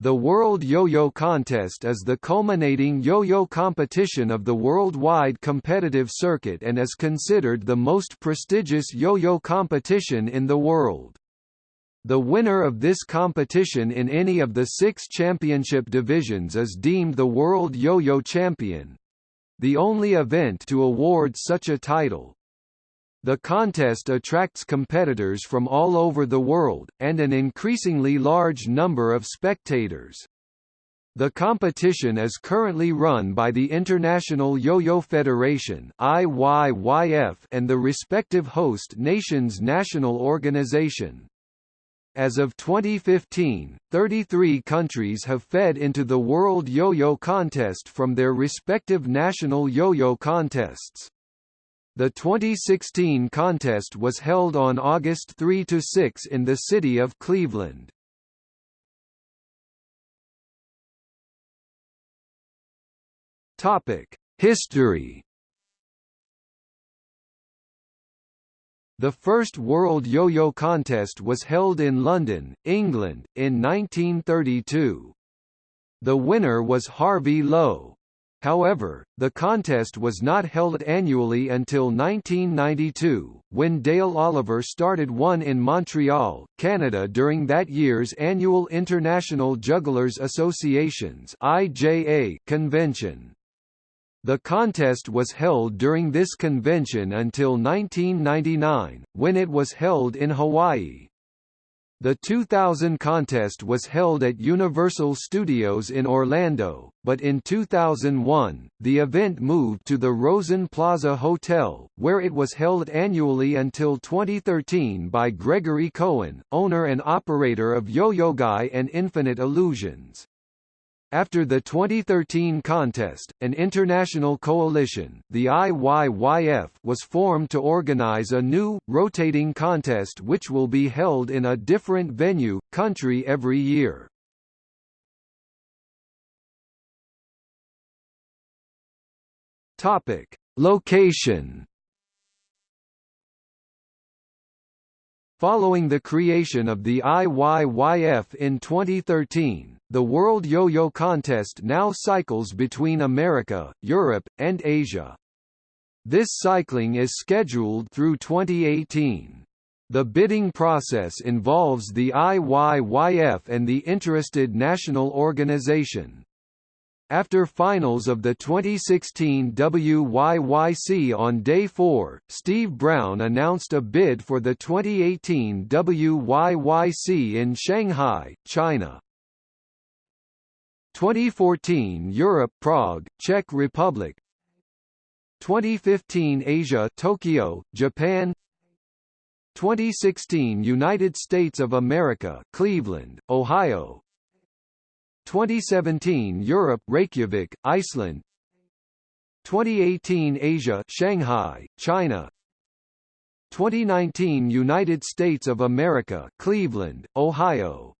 The World Yo-Yo Contest is the culminating yo-yo competition of the worldwide competitive circuit and is considered the most prestigious yo-yo competition in the world. The winner of this competition in any of the six championship divisions is deemed the World Yo-Yo Champion—the only event to award such a title. The contest attracts competitors from all over the world, and an increasingly large number of spectators. The competition is currently run by the International Yo-Yo Federation and the respective host nation's national organization. As of 2015, 33 countries have fed into the World Yo-Yo Contest from their respective national yo-yo contests. The 2016 contest was held on August 3–6 in the city of Cleveland. History The first World Yo-Yo Contest was held in London, England, in 1932. The winner was Harvey Lowe. However, the contest was not held annually until 1992, when Dale Oliver started one in Montreal, Canada during that year's annual International Jugglers Associations convention. The contest was held during this convention until 1999, when it was held in Hawaii. The 2000 contest was held at Universal Studios in Orlando, but in 2001, the event moved to the Rosen Plaza Hotel, where it was held annually until 2013 by Gregory Cohen, owner and operator of Yo-Yo Guy and Infinite Illusions. After the 2013 contest, an international coalition, the IYYF, was formed to organize a new, rotating contest which will be held in a different venue, country every year. Location Following the creation of the IYYF in 2013, the World Yo-Yo Contest now cycles between America, Europe, and Asia. This cycling is scheduled through 2018. The bidding process involves the IYYF and the interested national organization. After finals of the 2016 WYYC on Day 4, Steve Brown announced a bid for the 2018 WYYC in Shanghai, China. 2014 Europe Prague, Czech Republic. 2015 Asia Tokyo, Japan. 2016 United States of America Cleveland, Ohio. 2017 Europe Reykjavik, Iceland. 2018 Asia Shanghai, China. 2019 United States of America Cleveland, Ohio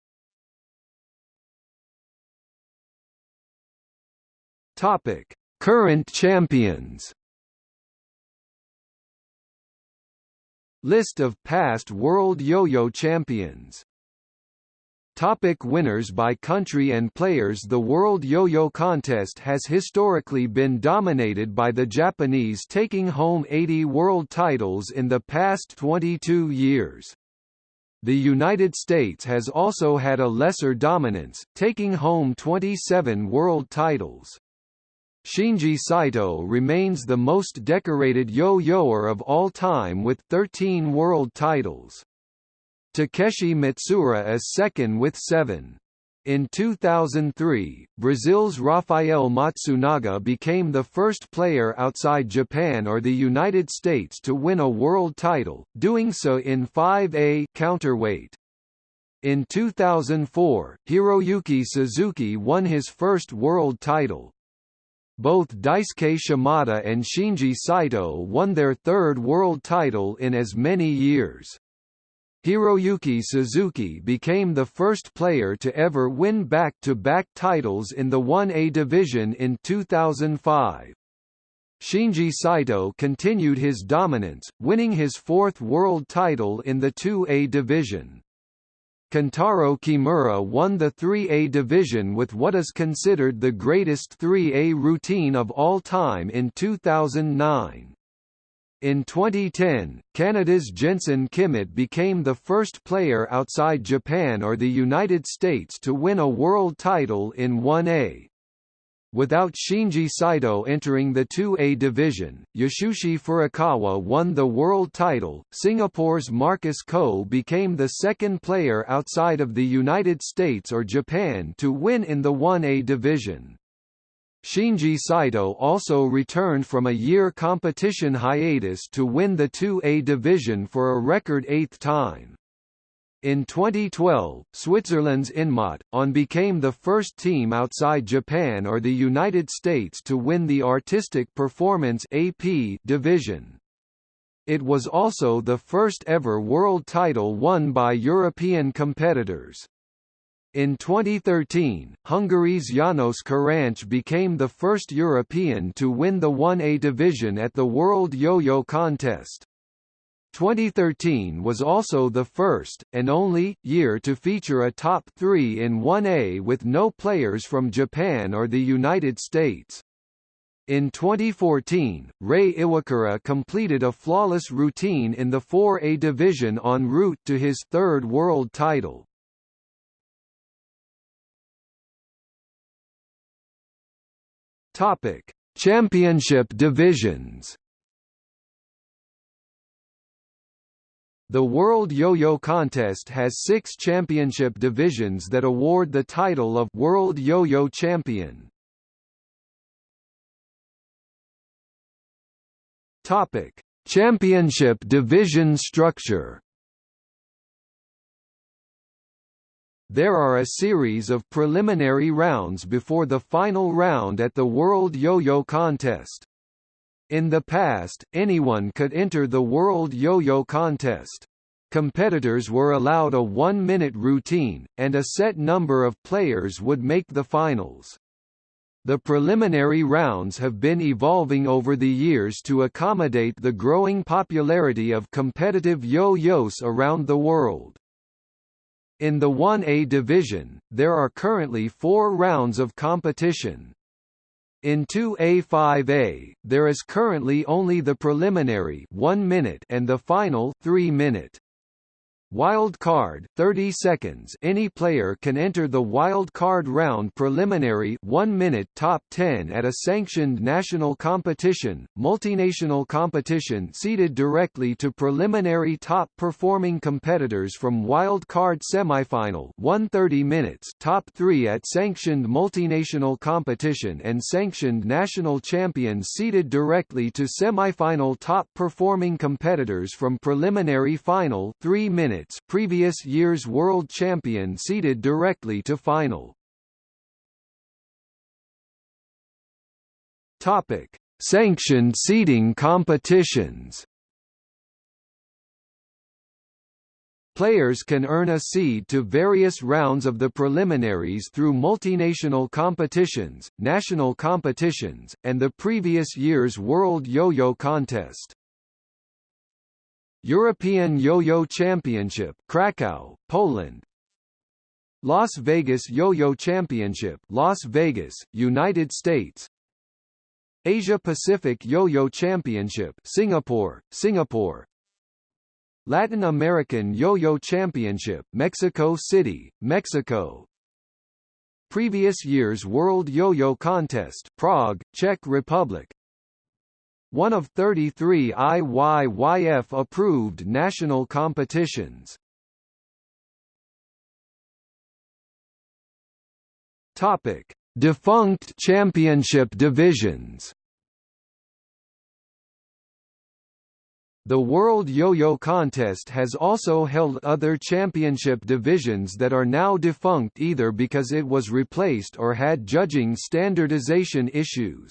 Topic: Current champions. List of past World Yo-Yo champions Topic winners by country and players The World Yo-Yo Contest has historically been dominated by the Japanese taking home 80 world titles in the past 22 years. The United States has also had a lesser dominance, taking home 27 world titles. Shinji Saito remains the most decorated yo-yoer of all time with 13 world titles. Takeshi Matsuura is second with seven. In 2003, Brazil's Rafael Matsunaga became the first player outside Japan or the United States to win a world title, doing so in 5A counterweight. In 2004, Hiroyuki Suzuki won his first world title. Both Daisuke Shimada and Shinji Saito won their third world title in as many years. Hiroyuki Suzuki became the first player to ever win back-to-back -back titles in the 1A division in 2005. Shinji Saito continued his dominance, winning his fourth world title in the 2A division. Kentaro Kimura won the 3A division with what is considered the greatest 3A routine of all time in 2009. In 2010, Canada's Jensen Kimmitt became the first player outside Japan or the United States to win a world title in 1A. Without Shinji Saito entering the 2A division, Yasushi Furukawa won the world title. Singapore's Marcus Koh became the second player outside of the United States or Japan to win in the 1A division. Shinji Saito also returned from a year competition hiatus to win the 2A division for a record eighth time. In 2012, Switzerland's Inmot, on became the first team outside Japan or the United States to win the Artistic Performance AP division. It was also the first ever world title won by European competitors. In 2013, Hungary's János Karancz became the first European to win the 1A division at the World Yo-Yo Contest. 2013 was also the first, and only, year to feature a top three in 1A with no players from Japan or the United States. In 2014, Rei Iwakura completed a flawless routine in the 4A division en route to his third world title. Topic: Championship divisions. The World Yo-Yo Contest has six championship divisions that award the title of World Yo-Yo Champion. Topic: Championship division structure. There are a series of preliminary rounds before the final round at the World Yo-Yo Contest. In the past, anyone could enter the World Yo-Yo Contest. Competitors were allowed a one-minute routine, and a set number of players would make the finals. The preliminary rounds have been evolving over the years to accommodate the growing popularity of competitive yo-yos around the world. In the 1A division, there are currently four rounds of competition. In 2A5A, there is currently only the preliminary 1 minute and the final 3 minute. Wild card 30 seconds. Any player can enter the wild card round preliminary 1 minute top 10 at a sanctioned national competition multinational competition seeded directly to preliminary top performing competitors from wild card semifinal 130 minutes top 3 at sanctioned multinational competition and sanctioned national champions seeded directly to semifinal top performing competitors from preliminary final 3 minutes minutes previous year's world champion seeded directly to final. Topic: Sanctioned seeding competitions. Players can earn a seed to various rounds of the preliminaries through multinational competitions, national competitions, and the previous year's World Yo-Yo Contest. European Yo-Yo Championship, Krakow, Poland. Las Vegas Yo-Yo Championship, Las Vegas, United States. Asia Pacific Yo-Yo Championship, Singapore, Singapore. Latin American Yo-Yo Championship, Mexico City, Mexico. Previous year's World Yo-Yo Contest, Prague, Czech Republic one of 33 IYYF-approved national competitions. Topic: Defunct championship divisions. The World Yo-Yo Contest has also held other championship divisions that are now defunct either because it was replaced or had judging standardization issues.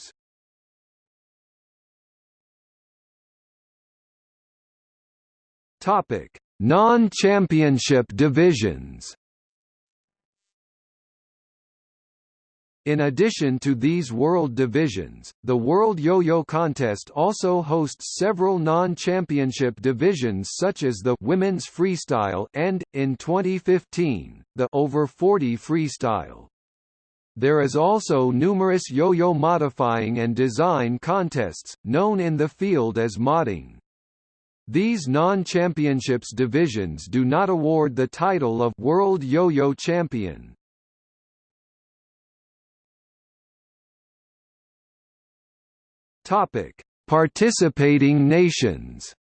Topic: Non-championship divisions. In addition to these world divisions, the World Yo-Yo Contest also hosts several non-championship divisions such as the Women's Freestyle and, in 2015, the Over 40 Freestyle. There is also numerous yo-yo modifying and design contests, known in the field as modding. These non-championships divisions do not award the title of World Yo-Yo Champion. Topic: Participating nations.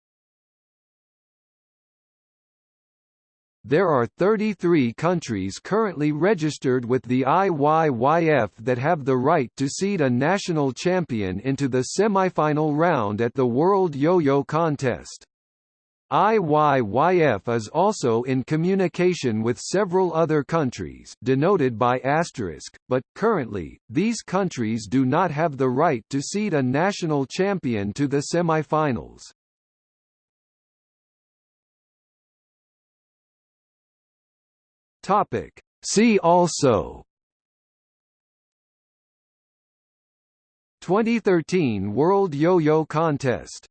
There are 33 countries currently registered with the IYYF that have the right to seed a national champion into the semifinal round at the World Yo-Yo Contest. IYYF is also in communication with several other countries denoted by asterisk, but, currently, these countries do not have the right to seed a national champion to the semifinals. Topic. See also 2013 World Yo-Yo Contest